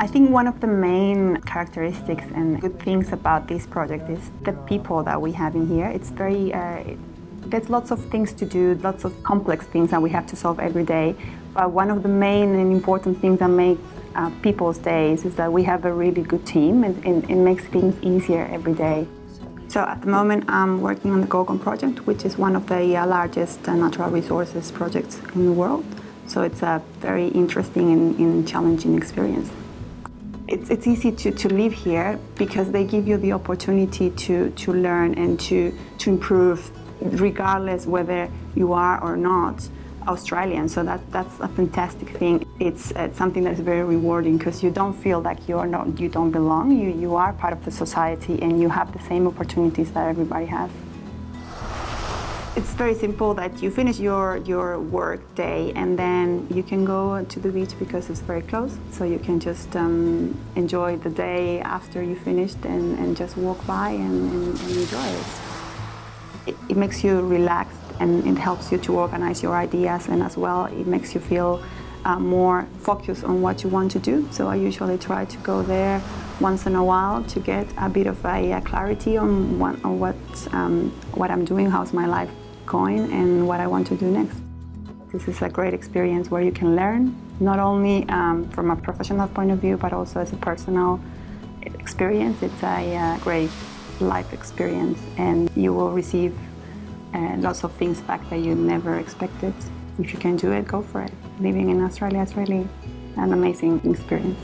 I think one of the main characteristics and good things about this project is the people that we have in here. It's very, uh, there's lots of things to do, lots of complex things that we have to solve every day. But one of the main and important things that makes uh, people's days is that we have a really good team and, and it makes things easier every day. So at the moment I'm working on the Gorgon project, which is one of the uh, largest uh, natural resources projects in the world. So it's a very interesting and, and challenging experience. It's, it's easy to, to live here because they give you the opportunity to, to learn and to, to improve regardless whether you are or not Australian. So that, that's a fantastic thing. It's, it's something that's very rewarding because you don't feel like you're not, you don't belong. You, you are part of the society and you have the same opportunities that everybody has. It's very simple that you finish your, your work day and then you can go to the beach because it's very close. So you can just um, enjoy the day after you finished and, and just walk by and, and, and enjoy it. it. It makes you relaxed and it helps you to organize your ideas and as well it makes you feel uh, more focused on what you want to do. So I usually try to go there once in a while to get a bit of a, a clarity on, what, on what, um, what I'm doing, how's my life going and what I want to do next. This is a great experience where you can learn, not only um, from a professional point of view, but also as a personal experience. It's a uh, great life experience and you will receive uh, lots of things back that you never expected. If you can do it, go for it. Living in Australia is really an amazing experience.